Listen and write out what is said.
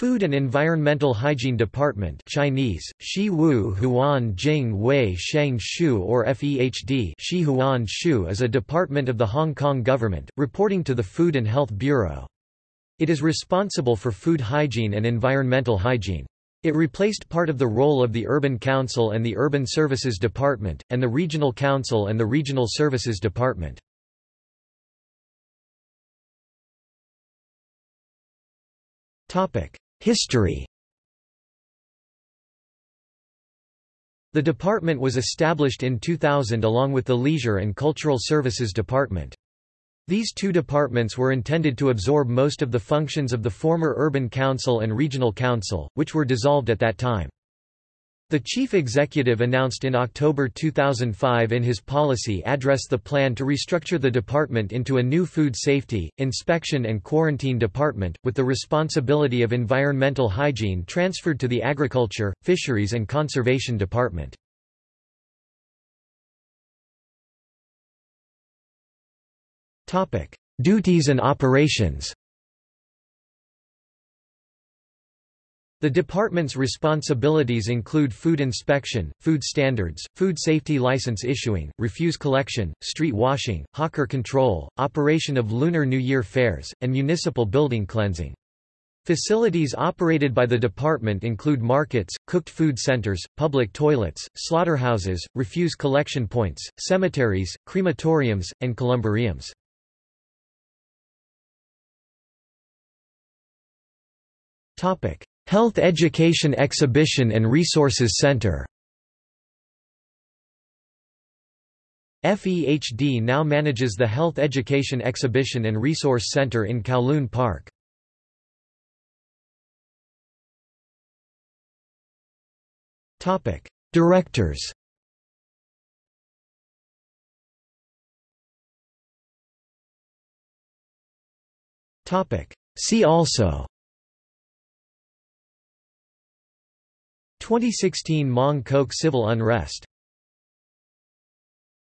Food and Environmental Hygiene Department Chinese, Shi Wu Huan Jing Wei Sheng Shu or FEHD Shi Huan Shu is a department of the Hong Kong government, reporting to the Food and Health Bureau. It is responsible for food hygiene and environmental hygiene. It replaced part of the role of the Urban Council and the Urban Services Department, and the Regional Council and the Regional Services Department. History The department was established in 2000 along with the Leisure and Cultural Services Department. These two departments were intended to absorb most of the functions of the former Urban Council and Regional Council, which were dissolved at that time. The chief executive announced in October 2005 in his policy address the plan to restructure the department into a new food safety, inspection and quarantine department, with the responsibility of environmental hygiene transferred to the Agriculture, Fisheries and Conservation Department. Duties and operations The department's responsibilities include food inspection, food standards, food safety license issuing, refuse collection, street washing, hawker control, operation of Lunar New Year fairs, and municipal building cleansing. Facilities operated by the department include markets, cooked food centers, public toilets, slaughterhouses, refuse collection points, cemeteries, crematoriums, and columbariums. Topic: Health Education Exhibition and Resources Center. FEHD now manages the Health Education Exhibition and Resource Center in Kowloon Park. Directors. See also 2016 Mong Kok civil unrest